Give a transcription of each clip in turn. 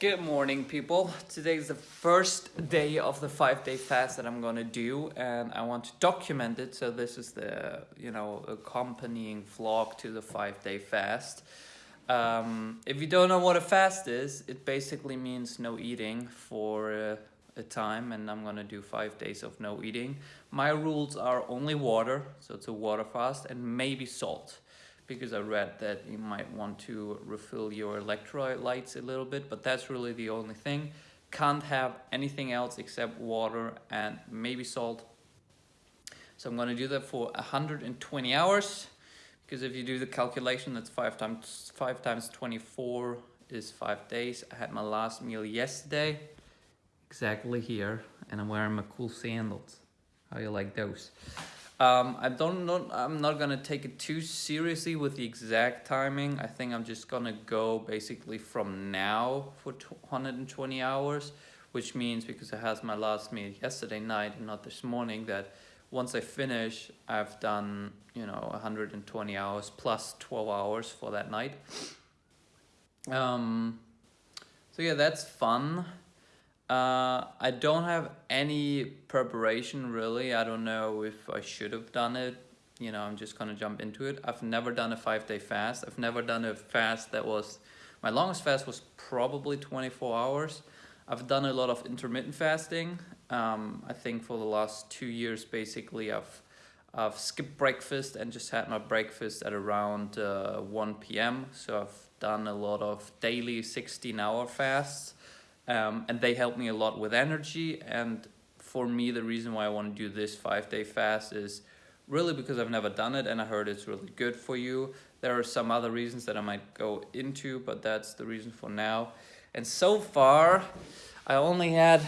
Good morning, people. Today is the first day of the five-day fast that I'm gonna do, and I want to document it. So this is the, you know, accompanying vlog to the five-day fast. Um, if you don't know what a fast is, it basically means no eating for uh, a time, and I'm gonna do five days of no eating. My rules are only water, so it's a water fast, and maybe salt because I read that you might want to refill your electrolytes a little bit, but that's really the only thing. Can't have anything else except water and maybe salt. So I'm gonna do that for 120 hours because if you do the calculation, that's five times five times 24 is five days. I had my last meal yesterday, exactly here, and I'm wearing my cool sandals. How you like those? Um, I don't know, I'm not gonna take it too seriously with the exact timing. I think I'm just gonna go basically from now for 120 hours, which means because I had my last meal yesterday night and not this morning that once I finish, I've done, you know, 120 hours plus 12 hours for that night. Um, so yeah, that's fun. Uh, I don't have any preparation really. I don't know if I should have done it. You know, I'm just gonna jump into it. I've never done a five day fast. I've never done a fast that was, my longest fast was probably 24 hours. I've done a lot of intermittent fasting. Um, I think for the last two years, basically, I've I've skipped breakfast and just had my breakfast at around uh, 1 p.m. So I've done a lot of daily 16 hour fasts um, and they help me a lot with energy. And for me the reason why I want to do this five day fast is really because I've never done it and I heard it's really good for you. There are some other reasons that I might go into but that's the reason for now. And so far I only had a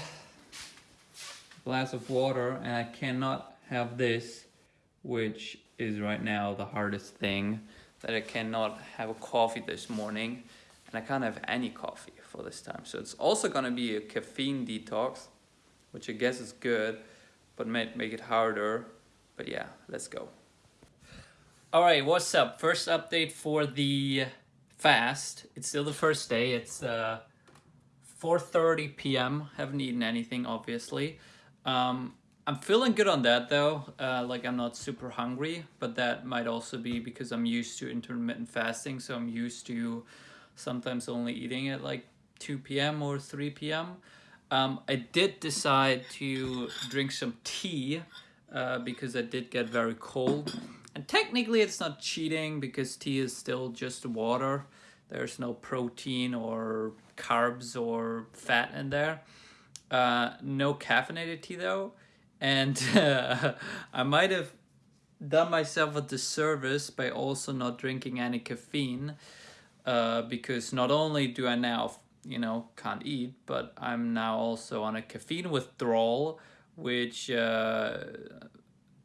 glass of water and I cannot have this which is right now the hardest thing that I cannot have a coffee this morning and I can't have any coffee for this time. So it's also going to be a caffeine detox, which I guess is good, but might make it harder. But yeah, let's go. All right, what's up? First update for the fast. It's still the first day. It's uh, 4.30 p.m. Haven't eaten anything, obviously. Um, I'm feeling good on that though, uh, like I'm not super hungry, but that might also be because I'm used to intermittent fasting, so I'm used to sometimes only eating at like 2 p.m. or 3 p.m. Um, I did decide to drink some tea uh, because I did get very cold. And technically it's not cheating because tea is still just water. There's no protein or carbs or fat in there. Uh, no caffeinated tea though. And uh, I might have done myself a disservice by also not drinking any caffeine uh, because not only do I now you know, can't eat, but I'm now also on a caffeine withdrawal, which uh,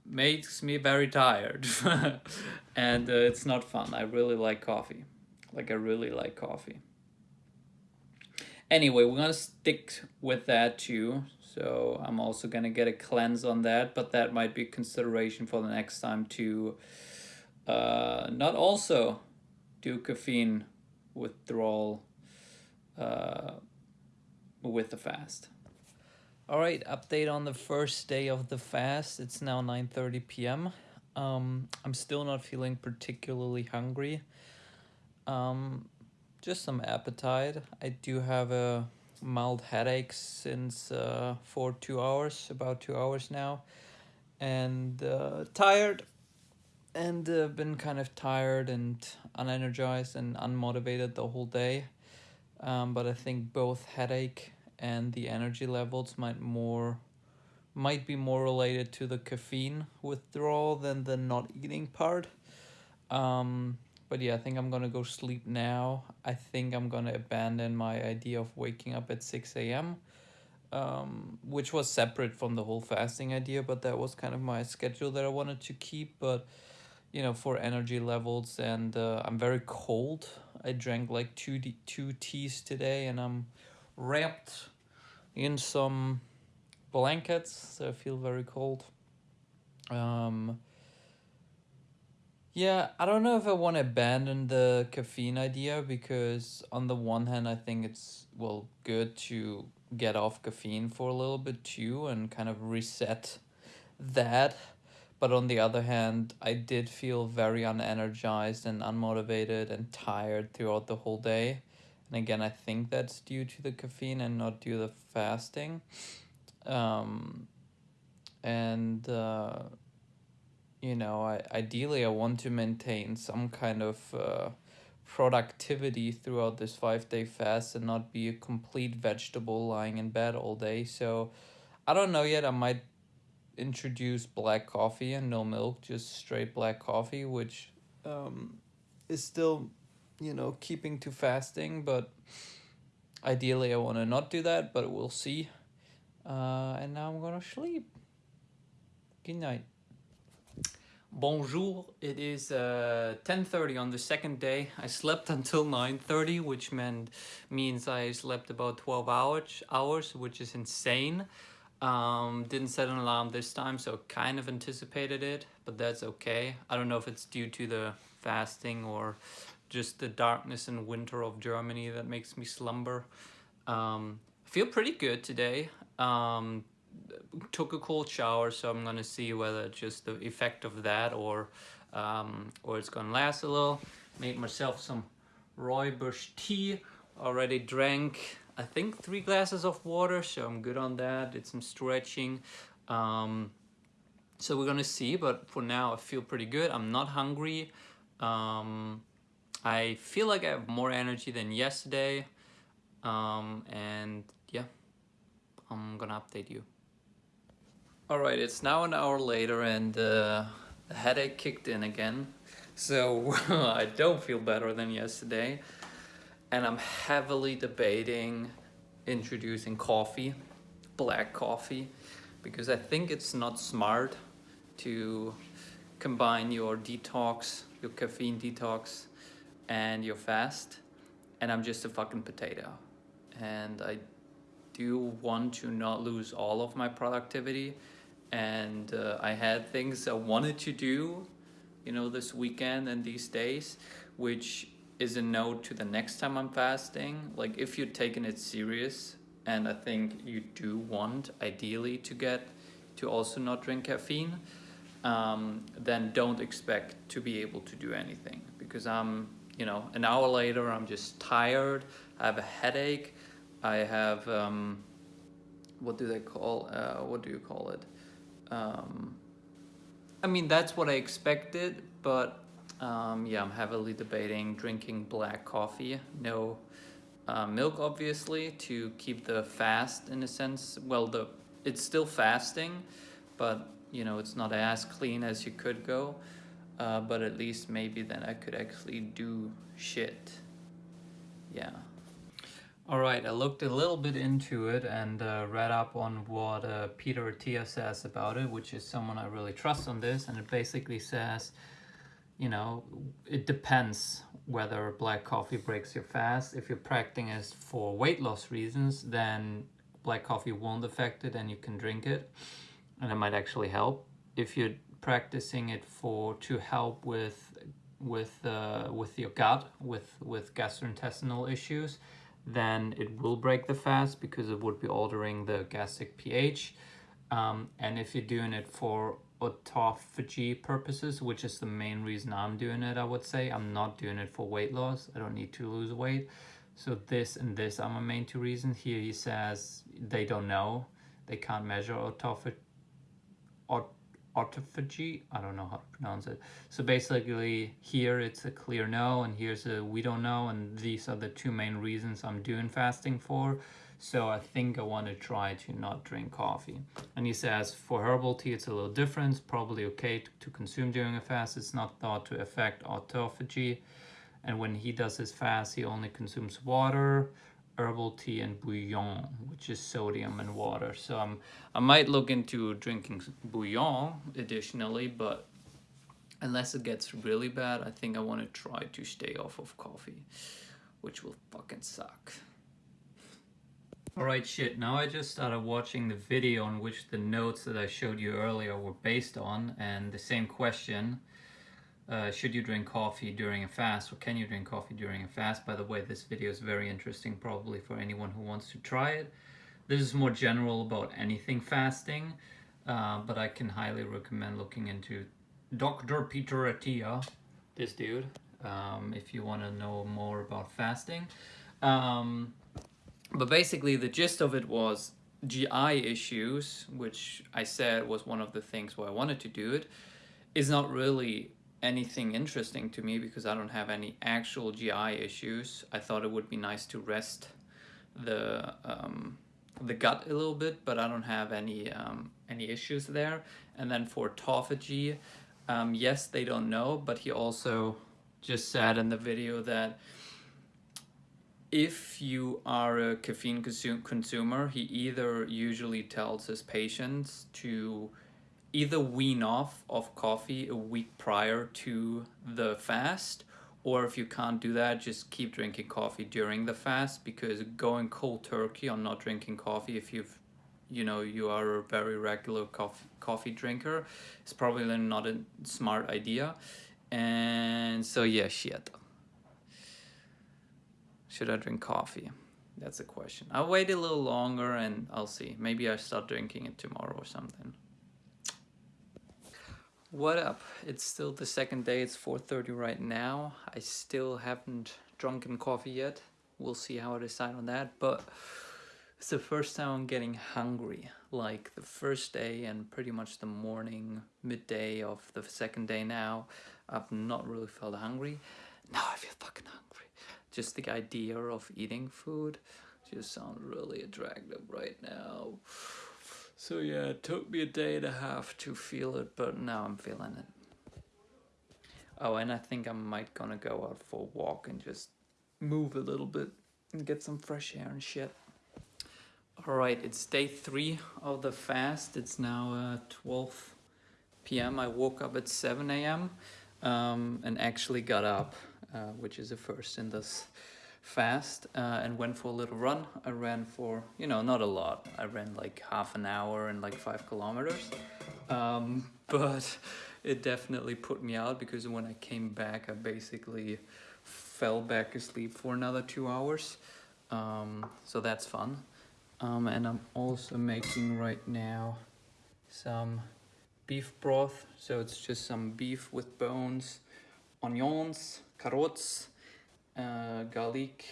makes me very tired. and uh, it's not fun. I really like coffee. Like, I really like coffee. Anyway, we're gonna stick with that too. So I'm also gonna get a cleanse on that, but that might be consideration for the next time to uh, not also do caffeine withdrawal uh, with the fast. All right, update on the first day of the fast. It's now 9.30 p.m. Um, I'm still not feeling particularly hungry. Um, just some appetite. I do have a mild headache since uh, for two hours, about two hours now. And uh, tired and uh, been kind of tired and unenergized and unmotivated the whole day um, but I think both headache and the energy levels might more might be more related to the caffeine withdrawal than the not eating part. Um, but yeah, I think I'm gonna go sleep now. I think I'm gonna abandon my idea of waking up at 6 a.m., um, which was separate from the whole fasting idea, but that was kind of my schedule that I wanted to keep. But you know, for energy levels, and uh, I'm very cold. I drank like two two teas today, and I'm wrapped in some blankets, so I feel very cold. Um, Yeah, I don't know if I want to abandon the caffeine idea because on the one hand, I think it's well good to get off caffeine for a little bit too and kind of reset that. But on the other hand, I did feel very unenergized and unmotivated and tired throughout the whole day. And again, I think that's due to the caffeine and not due to the fasting. Um, and uh, you know, I, ideally I want to maintain some kind of uh, productivity throughout this five day fast and not be a complete vegetable lying in bed all day. So I don't know yet. I might introduce black coffee and no milk, just straight black coffee, which um, is still, you know, keeping to fasting. But ideally, I want to not do that, but we'll see. Uh, and now I'm gonna sleep. Good night. Bonjour. It is uh, 10:30 on the second day. I slept until 9:30, which meant means I slept about 12 hours hours, which is insane. Um, didn't set an alarm this time, so kind of anticipated it, but that's okay. I don't know if it's due to the fasting or just the darkness and winter of Germany that makes me slumber. Um, feel pretty good today. Um, took a cold shower, so I'm gonna see whether it's just the effect of that or um, or it's gonna last a little. Made myself some rooibos tea. Already drank, I think, three glasses of water, so I'm good on that. Did some stretching. Um, so we're gonna see, but for now I feel pretty good. I'm not hungry. Um, I feel like I have more energy than yesterday. Um, and yeah, I'm gonna update you. All right, it's now an hour later and uh, the headache kicked in again. So I don't feel better than yesterday. And I'm heavily debating introducing coffee, black coffee, because I think it's not smart to combine your detox, your caffeine detox, and your fast. And I'm just a fucking potato. And I do want to not lose all of my productivity and uh, I had things I wanted to do, you know, this weekend and these days, which is a note to the next time I'm fasting. Like if you're taking it serious, and I think you do want ideally to get to also not drink caffeine, um, then don't expect to be able to do anything because I'm, you know, an hour later I'm just tired. I have a headache. I have um, what do they call? Uh, what do you call it? Um, I mean, that's what I expected, but um, yeah, I'm heavily debating drinking black coffee. No uh, milk, obviously, to keep the fast in a sense. Well, the it's still fasting, but you know, it's not as clean as you could go. Uh, but at least maybe then I could actually do shit. Yeah. All right, I looked a little bit into it and uh, read up on what uh, Peter Attia says about it, which is someone I really trust on this. And it basically says, you know, it depends whether black coffee breaks your fast. If you're practicing it for weight loss reasons, then black coffee won't affect it and you can drink it. And it might actually help. If you're practicing it for to help with with uh, with your gut, with with gastrointestinal issues, then it will break the fast because it would be altering the gastric pH. Um, and if you're doing it for autophagy purposes, which is the main reason I'm doing it, I would say, I'm not doing it for weight loss. I don't need to lose weight. So this and this are my main two reasons. Here he says they don't know. They can't measure autophagy autophagy. I don't know how to pronounce it. So basically, here it's a clear no, and here's a we don't know, and these are the two main reasons I'm doing fasting for. So I think I want to try to not drink coffee. And he says for herbal tea, it's a little different. Probably okay to, to consume during a fast. It's not thought to affect autophagy. And when he does his fast, he only consumes water herbal tea and bouillon, which is sodium and water. So I'm, I might look into drinking bouillon additionally, but unless it gets really bad, I think I want to try to stay off of coffee, which will fucking suck. Alright shit, now I just started watching the video on which the notes that I showed you earlier were based on, and the same question uh, should you drink coffee during a fast or can you drink coffee during a fast? By the way, this video is very interesting probably for anyone who wants to try it. This is more general about anything fasting, uh, but I can highly recommend looking into Dr. Peter Attia, this dude, um, if you want to know more about fasting. Um, but basically the gist of it was GI issues, which I said was one of the things why I wanted to do it, is not really anything interesting to me because I don't have any actual GI issues. I thought it would be nice to rest the um, the gut a little bit, but I don't have any um, any issues there. And then for autophagy, um, yes, they don't know, but he also just said in the video that if you are a caffeine consu consumer, he either usually tells his patients to either wean off of coffee a week prior to the fast or if you can't do that just keep drinking coffee during the fast because going cold turkey on not drinking coffee if you've you know you are a very regular coffee coffee drinker is probably not a smart idea. And so yeah shit should I drink coffee that's a question I'll wait a little longer and I'll see maybe I start drinking it tomorrow or something what up? It's still the second day, it's 4.30 right now. I still haven't drunken coffee yet. We'll see how I decide on that, but it's the first time I'm getting hungry. Like the first day and pretty much the morning, midday of the second day now, I've not really felt hungry. Now I feel fucking hungry. Just the idea of eating food just sounds really attractive right now. So yeah, it took me a day and a half to feel it, but now I'm feeling it. Oh, and I think I might gonna go out for a walk and just move a little bit and get some fresh air and shit. Alright, it's day three of the fast. It's now uh, 12 p.m. I woke up at 7 a.m. Um, and actually got up, uh, which is a first in this fast uh, and went for a little run. I ran for, you know, not a lot. I ran like half an hour and like five kilometers. Um, but it definitely put me out because when I came back, I basically fell back asleep for another two hours. Um, so that's fun. Um, and I'm also making right now some beef broth. So it's just some beef with bones, onions, carrots, uh, garlic,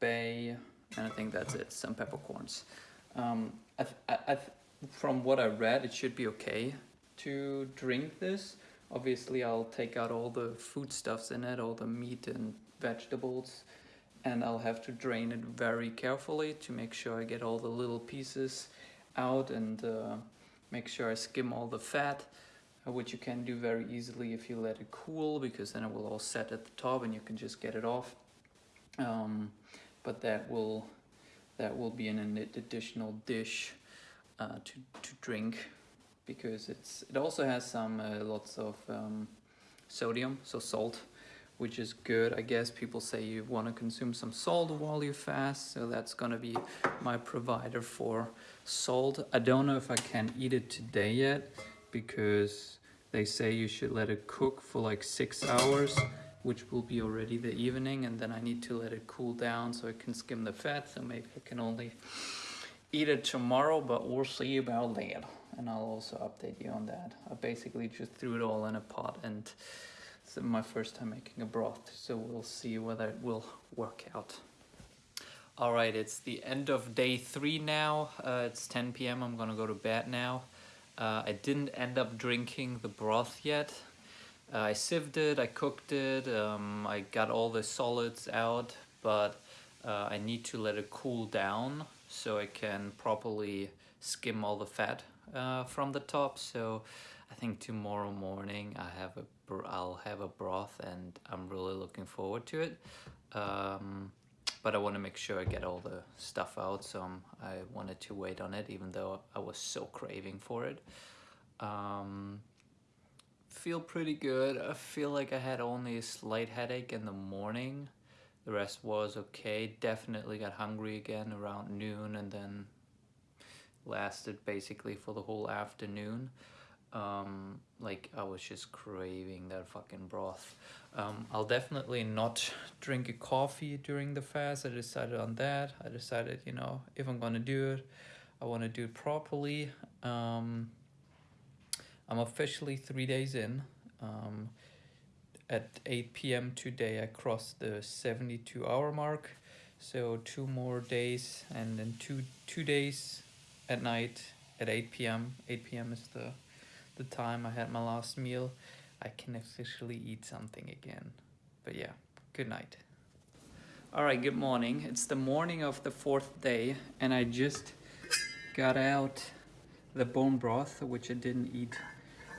bay, and I think that's it, some peppercorns. Um, I I, from what I read, it should be okay to drink this. Obviously, I'll take out all the foodstuffs in it, all the meat and vegetables, and I'll have to drain it very carefully to make sure I get all the little pieces out and uh, make sure I skim all the fat. Which you can do very easily if you let it cool because then it will all set at the top and you can just get it off. Um, but that will that will be an additional dish uh, to, to drink because it's it also has some uh, lots of um, sodium, so salt, which is good. I guess people say you want to consume some salt while you fast, so that's gonna be my provider for salt. I don't know if I can eat it today yet because they say you should let it cook for like six hours which will be already the evening and then I need to let it cool down so I can skim the fat so maybe I can only eat it tomorrow but we'll see about that and I'll also update you on that. I basically just threw it all in a pot and it's my first time making a broth so we'll see whether it will work out. All right it's the end of day three now. Uh, it's 10 p.m i'm gonna go to bed now uh, I didn't end up drinking the broth yet. Uh, I sieved it, I cooked it, um, I got all the solids out, but uh, I need to let it cool down so I can properly skim all the fat uh, from the top. So I think tomorrow morning I have a I'll have a broth and I'm really looking forward to it. Um, but I want to make sure I get all the stuff out so I wanted to wait on it even though I was so craving for it. Um, feel pretty good. I feel like I had only a slight headache in the morning. The rest was okay. Definitely got hungry again around noon and then lasted basically for the whole afternoon Um, like I was just craving that fucking broth. Um, I'll definitely not drink a coffee during the fast. I decided on that. I decided, you know, if I'm gonna do it, I want to do it properly. Um, I'm officially three days in. Um, at 8 p.m. today, I crossed the 72 hour mark. So two more days, and then two two days at night at 8 p.m. 8 p.m. is the the time I had my last meal. I can officially eat something again. But yeah, good night. All right, good morning. It's the morning of the fourth day, and I just got out the bone broth, which I didn't eat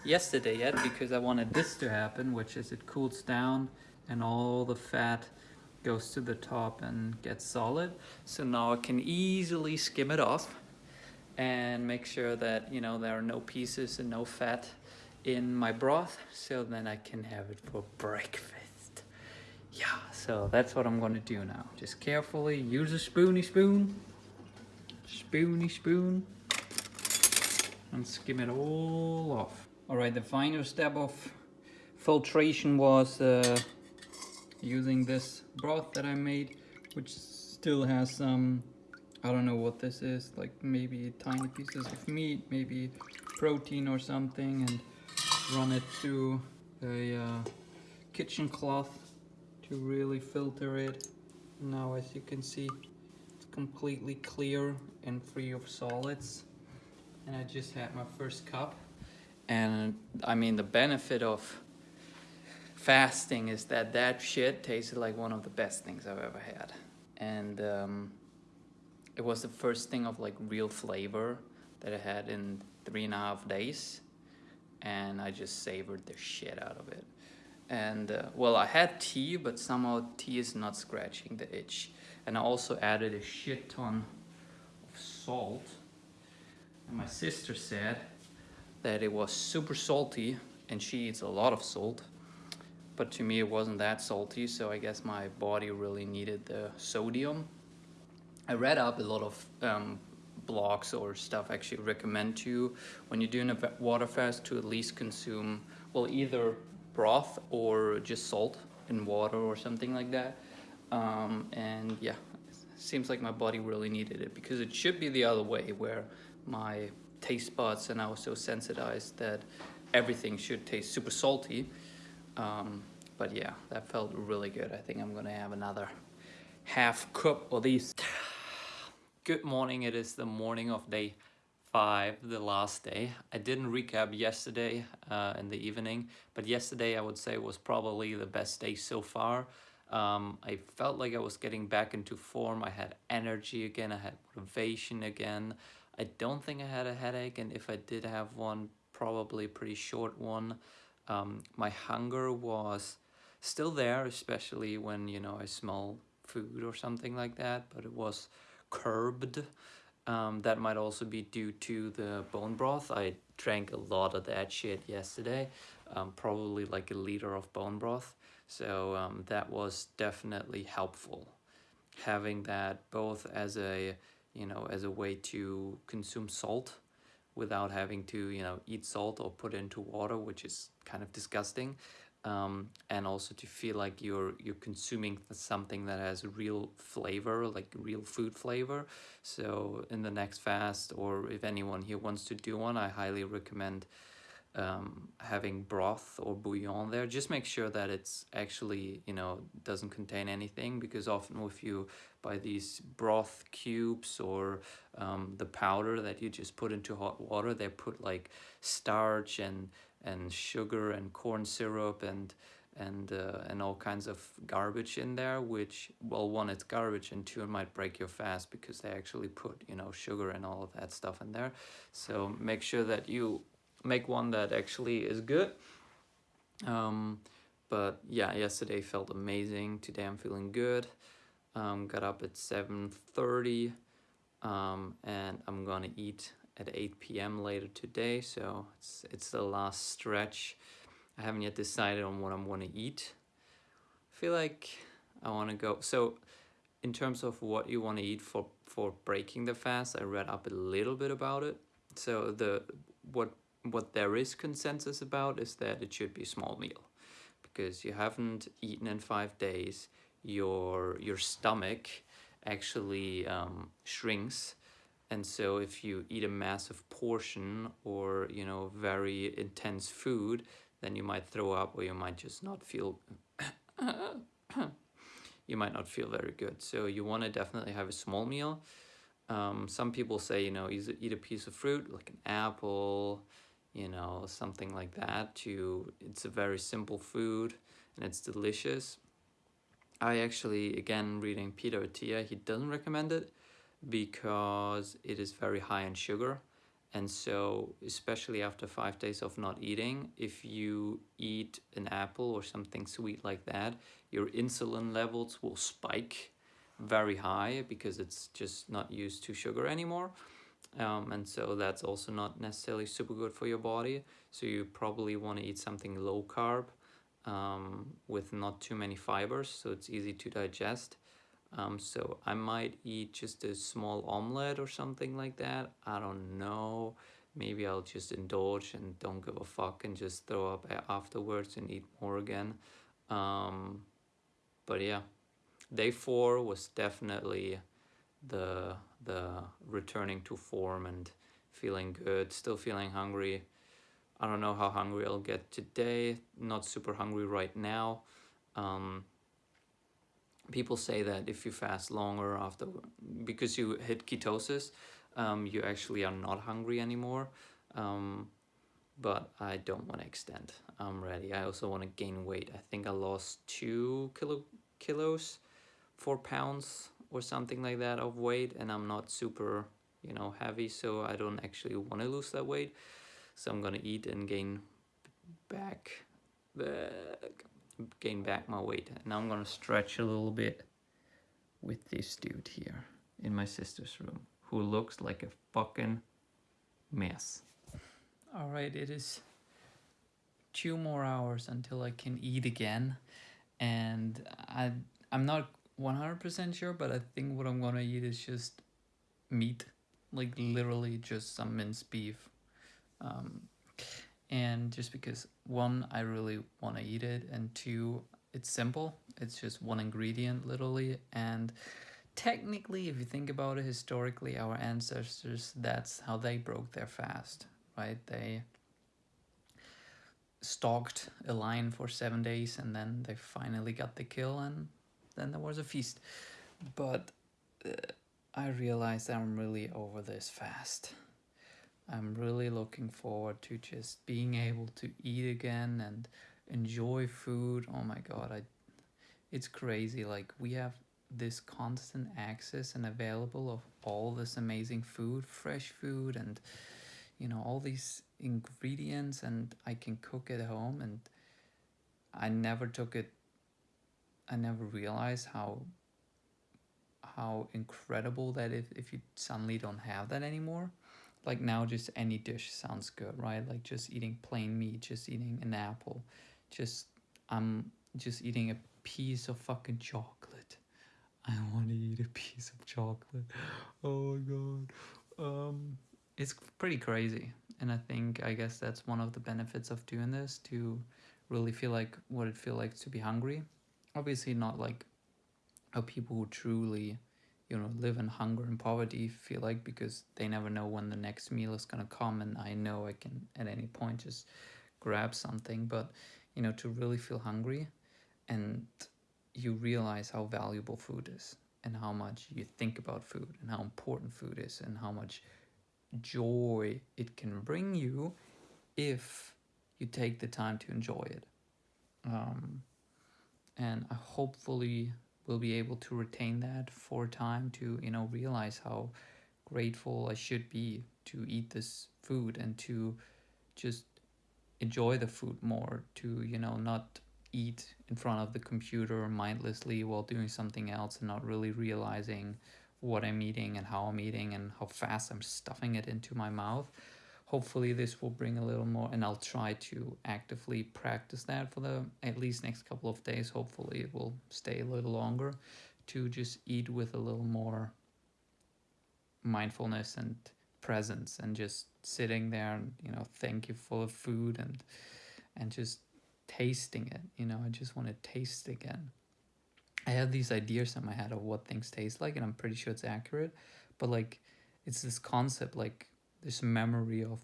yesterday yet because I wanted this to happen, which is it cools down and all the fat goes to the top and gets solid. So now I can easily skim it off and make sure that, you know, there are no pieces and no fat in my broth. So then I can have it for breakfast. Yeah, so that's what I'm gonna do now. Just carefully use a spoony spoon, spoony spoon, and skim it all off. All right, the final step of filtration was uh, using this broth that I made, which still has some, I don't know what this is, like maybe tiny pieces of meat, maybe protein or something, and run it through a uh, kitchen cloth to really filter it. Now, as you can see, it's completely clear and free of solids. And I just had my first cup. And I mean, the benefit of fasting is that that shit tasted like one of the best things I've ever had. And um, it was the first thing of like real flavor that I had in three and a half days. And I just savored the shit out of it. And uh, well, I had tea, but somehow tea is not scratching the itch. And I also added a shit ton of salt. And my sister said that it was super salty and she eats a lot of salt but to me it wasn't that salty so I guess my body really needed the sodium. I read up a lot of um, blogs or stuff actually recommend to you when you're doing a water fast to at least consume well either broth or just salt in water or something like that um, and yeah seems like my body really needed it because it should be the other way where my taste buds and I was so sensitized that everything should taste super salty. Um, but yeah, that felt really good. I think I'm gonna have another half cup of these. Good morning, it is the morning of day five, the last day. I didn't recap yesterday uh, in the evening, but yesterday I would say was probably the best day so far. Um, I felt like I was getting back into form. I had energy again. I had motivation again. I don't think I had a headache, and if I did have one, probably a pretty short one. Um, my hunger was still there, especially when, you know, I smell food or something like that, but it was curbed. Um, that might also be due to the bone broth. I drank a lot of that shit yesterday, um, probably like a liter of bone broth. So um, that was definitely helpful. Having that both as a you know, as a way to consume salt without having to, you know, eat salt or put into water, which is kind of disgusting. Um, and also to feel like you're you're consuming something that has real flavor, like real food flavor. So in the next fast, or if anyone here wants to do one, I highly recommend um, having broth or bouillon there. Just make sure that it's actually, you know, doesn't contain anything because often if you buy these broth cubes or um, the powder that you just put into hot water, they put like starch and, and sugar and corn syrup and and uh, and all kinds of garbage in there which well one it's garbage and two it might break your fast because they actually put you know sugar and all of that stuff in there so make sure that you make one that actually is good. Um, but yeah, yesterday felt amazing. Today I'm feeling good. Um, got up at 7.30 um, and I'm gonna eat at 8 p.m. later today. So it's, it's the last stretch. I haven't yet decided on what I'm gonna eat. I feel like I wanna go. So in terms of what you wanna eat for, for breaking the fast, I read up a little bit about it. So the what what there is consensus about is that it should be a small meal because you haven't eaten in five days your your stomach actually um, shrinks and so if you eat a massive portion or you know very intense food then you might throw up or you might just not feel you might not feel very good. So you want to definitely have a small meal. Um, some people say you know eat a piece of fruit like an apple you know something like that to it's a very simple food and it's delicious. I actually again reading Peter Attia he doesn't recommend it because it is very high in sugar. And so especially after five days of not eating if you eat an apple or something sweet like that your insulin levels will spike very high because it's just not used to sugar anymore. Um, and so that's also not necessarily super good for your body. So you probably want to eat something low carb um, with not too many fibers so it's easy to digest um, so I might eat just a small omelette or something like that. I don't know. Maybe I'll just indulge and don't give a fuck and just throw up afterwards and eat more again. Um, but yeah day four was definitely the the returning to form and feeling good still feeling hungry. I don't know how hungry I'll get today. Not super hungry right now. Um, people say that if you fast longer after because you hit ketosis um, you actually are not hungry anymore. Um, but I don't want to extend. I'm ready. I also want to gain weight. I think I lost two kilo kilos four pounds or something like that of weight and I'm not super you know heavy so I don't actually want to lose that weight. So I'm gonna eat and gain back back gain back my weight and I'm gonna stretch a little bit with this dude here in my sister's room who looks like a fucking mess all right it is two more hours until I can eat again and I I'm not 100% sure, but I think what I'm gonna eat is just meat, like literally just some minced beef. Um, and just because one, I really want to eat it, and two, it's simple. It's just one ingredient, literally, and technically, if you think about it historically, our ancestors, that's how they broke their fast, right? They stalked a lion for seven days and then they finally got the kill and then there was a feast. But uh, I realized I'm really over this fast. I'm really looking forward to just being able to eat again and enjoy food. Oh my god, I it's crazy. Like we have this constant access and available of all this amazing food, fresh food and you know all these ingredients and I can cook at home. And I never took it I never realized how how incredible that if, if you suddenly don't have that anymore like now just any dish sounds good right? Like just eating plain meat just eating an apple just i'm just eating a piece of fucking chocolate. I want to eat a piece of chocolate. Oh my god. Um it's pretty crazy. And i think i guess that's one of the benefits of doing this to really feel like what it feel like to be hungry. Obviously not like how people who truly you know live in hunger and poverty feel like because they never know when the next meal is going to come and i know i can at any point just grab something. But you know to really feel hungry and you realize how valuable food is and how much you think about food and how important food is and how much joy it can bring you if you take the time to enjoy it. Um, and I hopefully will be able to retain that for time to you know realize how grateful I should be to eat this food and to just enjoy the food more to you know not eat in front of the computer mindlessly while doing something else and not really realizing what I'm eating and how I'm eating and how fast I'm stuffing it into my mouth hopefully this will bring a little more and I'll try to actively practice that for the at least next couple of days. Hopefully it will stay a little longer to just eat with a little more mindfulness and presence and just sitting there and you know thankful of food and and just tasting it you know i just want to taste again. I have these ideas in my head of what things taste like and i'm pretty sure it's accurate but like it's this concept like this memory of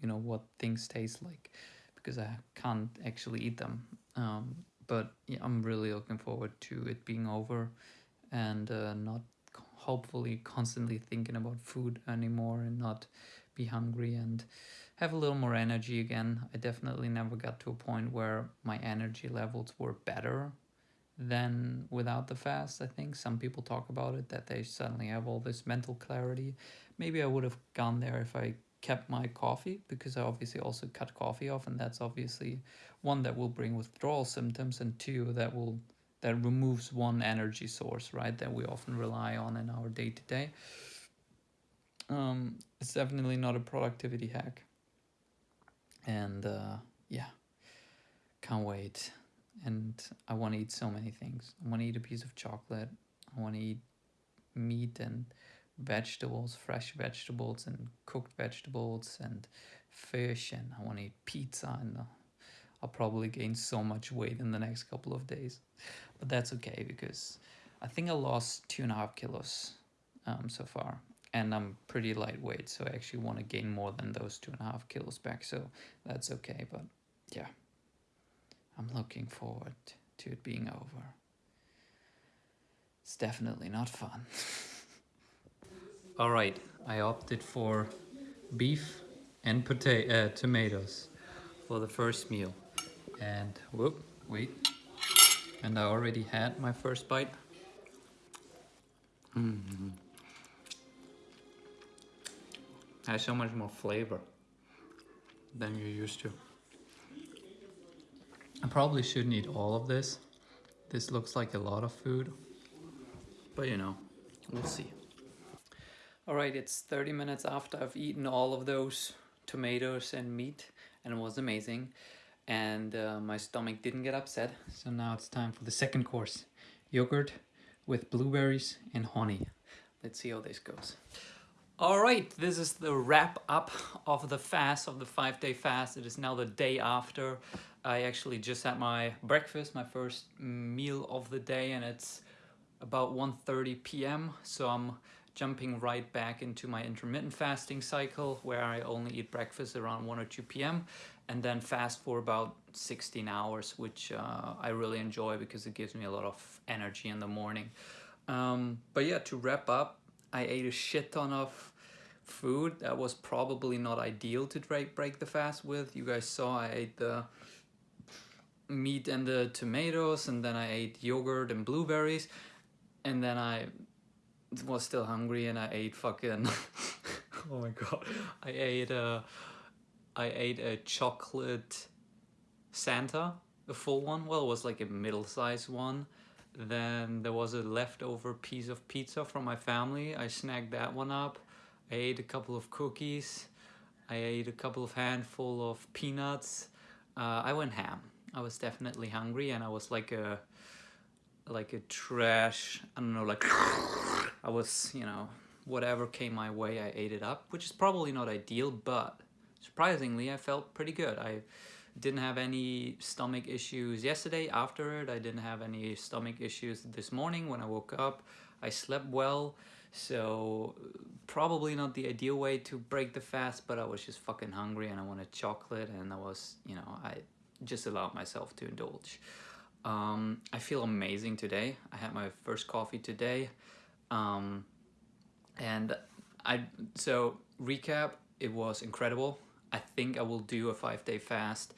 you know what things taste like because i can't actually eat them um, but yeah, i'm really looking forward to it being over and uh, not hopefully constantly thinking about food anymore and not be hungry and have a little more energy again. I definitely never got to a point where my energy levels were better than without the fast. I think some people talk about it that they suddenly have all this mental clarity. Maybe I would have gone there if I kept my coffee because I obviously also cut coffee off and that's obviously one that will bring withdrawal symptoms and two that will that removes one energy source, right, that we often rely on in our day to day. Um, it's definitely not a productivity hack. And uh, yeah, can't wait. And I want to eat so many things. I want to eat a piece of chocolate. I want to eat meat and vegetables, fresh vegetables and cooked vegetables and fish. And I want to eat pizza. And I'll probably gain so much weight in the next couple of days but that's okay because I think I lost two and a half kilos um, so far and I'm pretty lightweight so I actually want to gain more than those two and a half kilos back so that's okay but yeah I'm looking forward to it being over it's definitely not fun all right I opted for beef and potato uh, tomatoes for the first meal and whoop wait and I already had my first bite. Mm -hmm. Has so much more flavor than you're used to. I probably shouldn't eat all of this. This looks like a lot of food, but you know, we'll see. All right, it's 30 minutes after I've eaten all of those tomatoes and meat and it was amazing and uh, my stomach didn't get upset. So now it's time for the second course. Yogurt with blueberries and honey. Let's see how this goes. All right, this is the wrap up of the fast, of the five day fast. It is now the day after. I actually just had my breakfast, my first meal of the day, and it's about 1.30 p.m. So I'm jumping right back into my intermittent fasting cycle where I only eat breakfast around 1 or 2 p.m and then fast for about 16 hours, which uh, I really enjoy because it gives me a lot of energy in the morning. Um, but yeah, to wrap up, I ate a shit ton of food that was probably not ideal to break, the fast with. You guys saw I ate the meat and the tomatoes and then I ate yogurt and blueberries and then I was still hungry and I ate fucking oh my god I ate a I ate a chocolate Santa, a full one. Well, it was like a middle-sized one. Then there was a leftover piece of pizza from my family. I snagged that one up. I ate a couple of cookies. I ate a couple of handful of peanuts. Uh, I went ham. I was definitely hungry and I was like a like a trash, I don't know, like I was, you know, whatever came my way, I ate it up, which is probably not ideal, but surprisingly, I felt pretty good. I didn't have any stomach issues yesterday after it. I didn't have any stomach issues this morning when I woke up. I slept well. So probably not the ideal way to break the fast, but I was just fucking hungry and I wanted chocolate and I was, you know, I just allowed myself to indulge. Um, I feel amazing today. I had my first coffee today. Um, and I, so recap, it was incredible. I think I will do a five day fast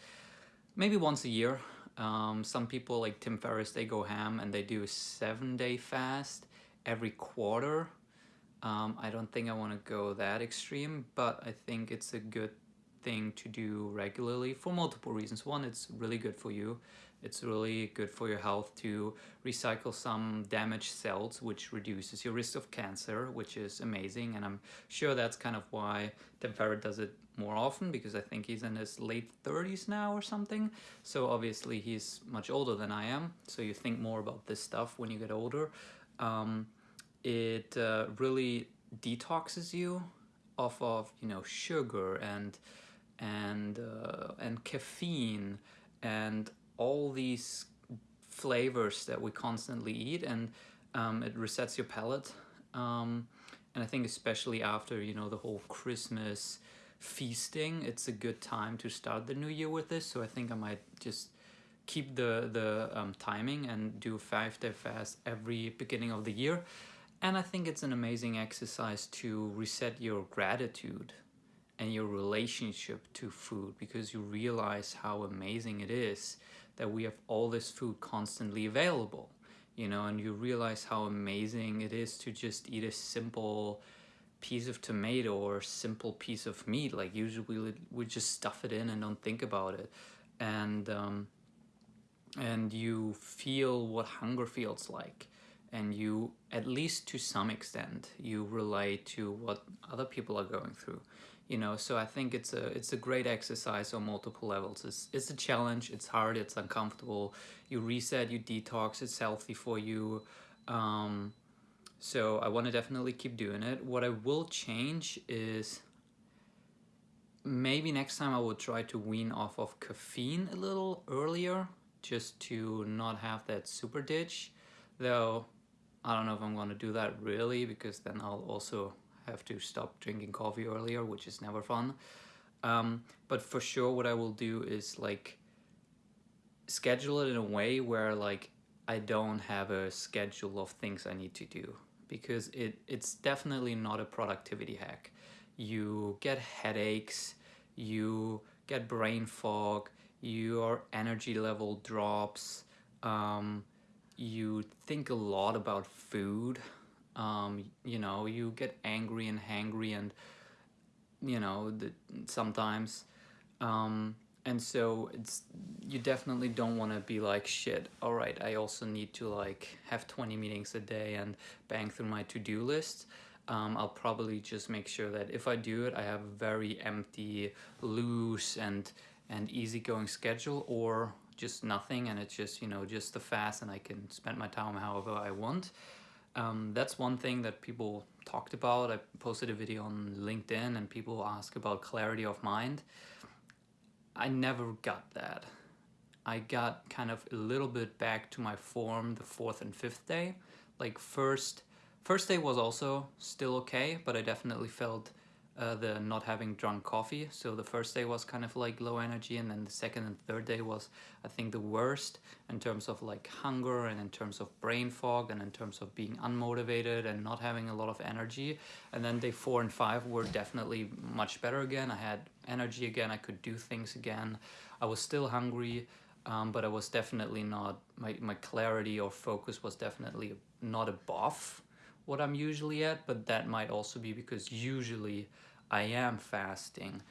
maybe once a year. Um, some people like Tim Ferriss, they go ham and they do a seven day fast every quarter. Um, I don't think I want to go that extreme, but I think it's a good thing to do regularly for multiple reasons. One, it's really good for you. It's really good for your health to recycle some damaged cells, which reduces your risk of cancer, which is amazing. And I'm sure that's kind of why Tim Ferriss does it more often because I think he's in his late 30s now or something. So obviously he's much older than I am. So you think more about this stuff when you get older. Um, it uh, really detoxes you off of you know sugar and and uh, and caffeine and all these flavors that we constantly eat and um, it resets your palate um, and I think especially after you know the whole Christmas feasting it's a good time to start the new year with this so I think I might just keep the the um, timing and do five day fast every beginning of the year. And I think it's an amazing exercise to reset your gratitude and your relationship to food because you realize how amazing it is that we have all this food constantly available you know and you realize how amazing it is to just eat a simple piece of tomato or simple piece of meat like usually we just stuff it in and don't think about it. And um, and you feel what hunger feels like. And you at least to some extent you relate to what other people are going through. You know so i think it's a it's a great exercise on multiple levels. It's it's a challenge it's hard it's uncomfortable. You reset you detox it's healthy for you. Um, so i want to definitely keep doing it. What i will change is maybe next time i will try to wean off of caffeine a little earlier just to not have that super ditch. Though I don't know if I'm going to do that really because then I'll also have to stop drinking coffee earlier, which is never fun. Um, but for sure, what I will do is like schedule it in a way where like I don't have a schedule of things I need to do because it it's definitely not a productivity hack. You get headaches, you get brain fog, your energy level drops. Um, you think a lot about food um, you know you get angry and hangry and you know the, sometimes um, and so it's you definitely don't want to be like shit all right i also need to like have 20 meetings a day and bang through my to-do list. Um, i'll probably just make sure that if i do it i have a very empty loose and and easygoing schedule or just nothing and it's just you know just the fast and I can spend my time however I want. Um, that's one thing that people talked about. I posted a video on LinkedIn and people ask about clarity of mind I never got that. I got kind of a little bit back to my form the fourth and fifth day. Like first first day was also still okay but I definitely felt uh, the not having drunk coffee. So the first day was kind of like low energy and then the second and third day was I think the worst in terms of like hunger and in terms of brain fog and in terms of being unmotivated and not having a lot of energy. And then day four and five were definitely much better again. I had energy again, I could do things again. I was still hungry, um, but I was definitely not, my, my clarity or focus was definitely not above what I'm usually at, but that might also be because usually I am fasting,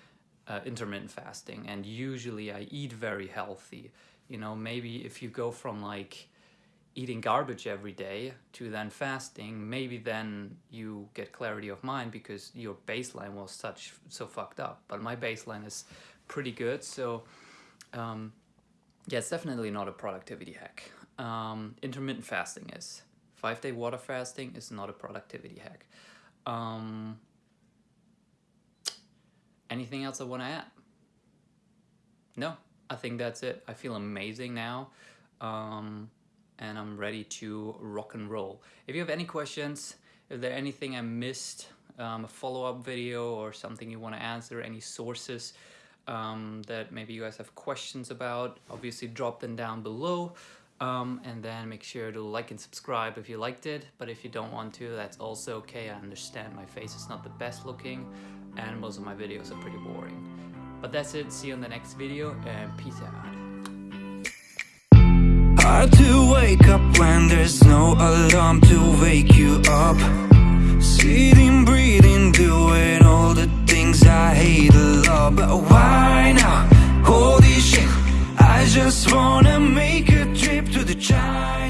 uh, intermittent fasting, and usually I eat very healthy. You know, maybe if you go from like eating garbage every day to then fasting, maybe then you get clarity of mind because your baseline was such so fucked up. But my baseline is pretty good, so um, yeah, it's definitely not a productivity hack. Um, intermittent fasting is. Five day water fasting is not a productivity hack. Um, anything else I want to add? No, I think that's it. I feel amazing now. Um, and I'm ready to rock and roll. If you have any questions, if there anything I missed, um, a follow-up video or something you want to answer, any sources um, that maybe you guys have questions about, obviously drop them down below. Um, and then make sure to like and subscribe if you liked it. But if you don't want to, that's also okay. I understand my face is not the best looking and most of my videos are pretty boring. But that's it. See you in the next video and peace out. Hard to wake up when there's no alarm to wake you up Sitting, breathing, doing all the things I hate But why? Holy shit, I just wanna make to the child.